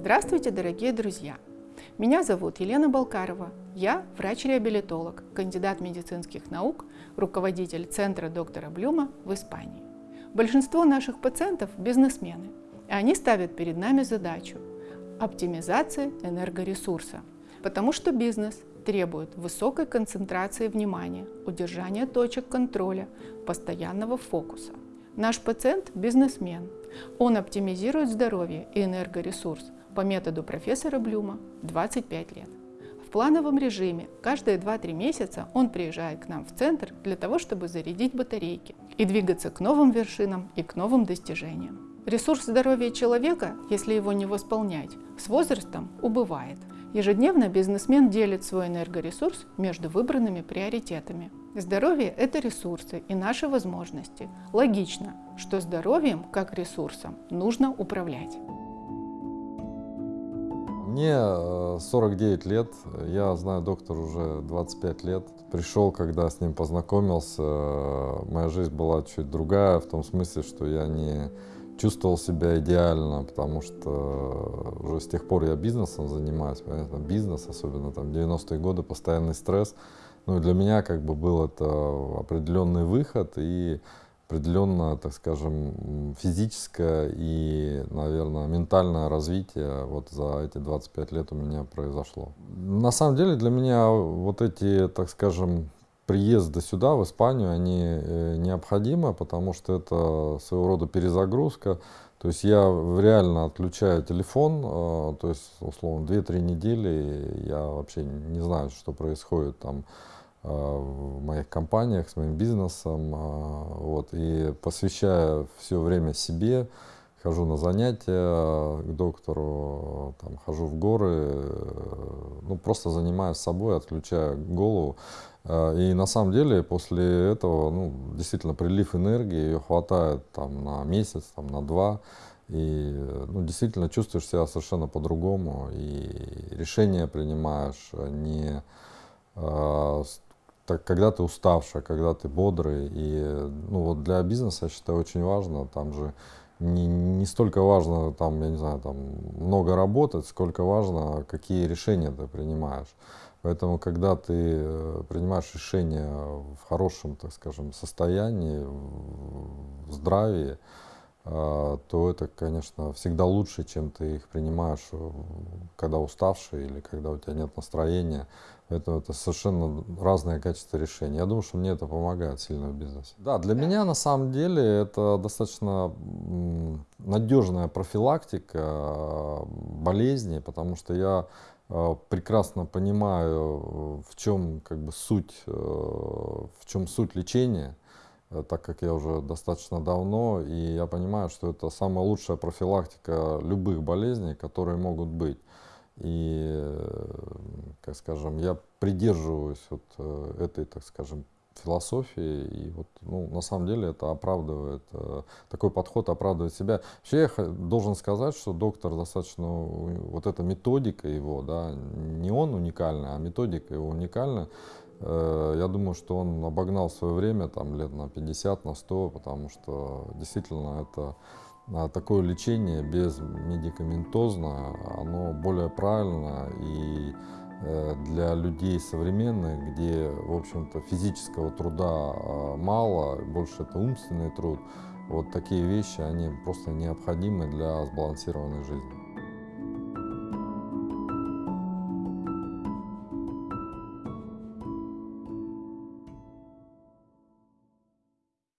Здравствуйте, дорогие друзья! Меня зовут Елена Балкарова. Я врач-реабилитолог, кандидат медицинских наук, руководитель Центра доктора Блюма в Испании. Большинство наших пациентов – бизнесмены, и они ставят перед нами задачу – оптимизации энергоресурса, потому что бизнес требует высокой концентрации внимания, удержания точек контроля, постоянного фокуса. Наш пациент – бизнесмен. Он оптимизирует здоровье и энергоресурс по методу профессора Блюма 25 лет. В плановом режиме каждые 2-3 месяца он приезжает к нам в центр для того, чтобы зарядить батарейки и двигаться к новым вершинам и к новым достижениям. Ресурс здоровья человека, если его не восполнять, с возрастом убывает. Ежедневно бизнесмен делит свой энергоресурс между выбранными приоритетами. Здоровье – это ресурсы и наши возможности. Логично, что здоровьем, как ресурсом, нужно управлять. Мне 49 э, лет, я знаю доктора уже 25 лет. Пришел, когда с ним познакомился, моя жизнь была чуть другая, в том смысле, что я не чувствовал себя идеально, потому что уже с тех пор я бизнесом занимаюсь, понятно, бизнес, особенно там 90-е годы, постоянный стресс. Ну и для меня как бы был это определенный выход и определенное, так скажем, физическое и, наверное, ментальное развитие вот за эти 25 лет у меня произошло. На самом деле для меня вот эти, так скажем, приезды сюда, в Испанию, они э, необходимы, потому что это своего рода перезагрузка. То есть я реально отключаю телефон, э, то есть, условно, 2-3 недели я вообще не знаю, что происходит там в моих компаниях, с моим бизнесом, а, вот, и посвящая все время себе, хожу на занятия к доктору, там, хожу в горы, ну, просто занимаюсь собой, отключаю голову. А, и на самом деле после этого, ну, действительно, прилив энергии, ее хватает там на месяц, там, на два, и ну, действительно чувствуешь себя совершенно по-другому, и решения принимаешь не э, так, когда ты уставший, когда ты бодрый. И ну, вот для бизнеса, я считаю, очень важно, там же не, не столько важно, там, я не знаю, там, много работать, сколько важно, какие решения ты принимаешь. Поэтому, когда ты э, принимаешь решения в хорошем, так скажем, состоянии, в здравии, то это, конечно, всегда лучше, чем ты их принимаешь, э, когда уставший или когда у тебя нет настроения. Это, это совершенно разное качество решения. Я думаю, что мне это помогает сильно в бизнесе. Да, для да. меня на самом деле это достаточно надежная профилактика э, болезней, потому что я э, прекрасно понимаю, в чем как бы суть, в чем суть лечения. Э, так как я уже достаточно давно, и я понимаю, что это самая лучшая профилактика любых болезней, которые могут быть. И, э, как скажем, я придерживаюсь вот э, этой, так скажем, философии, и вот, ну, на самом деле это оправдывает, такой подход оправдывает себя. Вообще я должен сказать, что доктор достаточно, вот эта методика его, да, не он уникальный, а методика его уникальная, Э, я думаю, что он обогнал свое время там, лет на 50, на 100, потому что действительно это а, такое лечение без медикаментозно, оно более правильно и э, для людей современных, где, в общем-то, физического труда а, мало, больше это умственный труд, вот такие вещи, они просто необходимы для сбалансированной жизни.